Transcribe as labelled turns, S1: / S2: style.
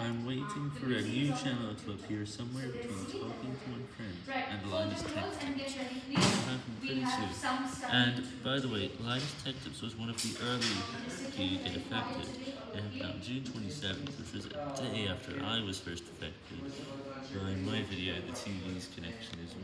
S1: I'm waiting for a new channel to appear somewhere between Talking to My Friends and Linus Tech Tips. It will happen pretty soon. And, by the way, Linus Tech Tips was one of the early to get affected. It happened on June 27th, which was a day after I was first affected. By my video, the TV's connection is.